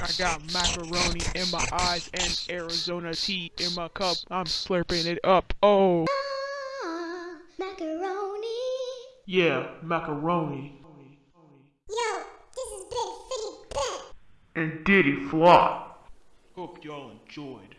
I got macaroni in my eyes and Arizona tea in my cup. I'm slurping it up. Oh, Ah, macaroni. yeah, macaroni. Yo, this is Big Fitty Bet. And Diddy Flop. Hope y'all enjoyed.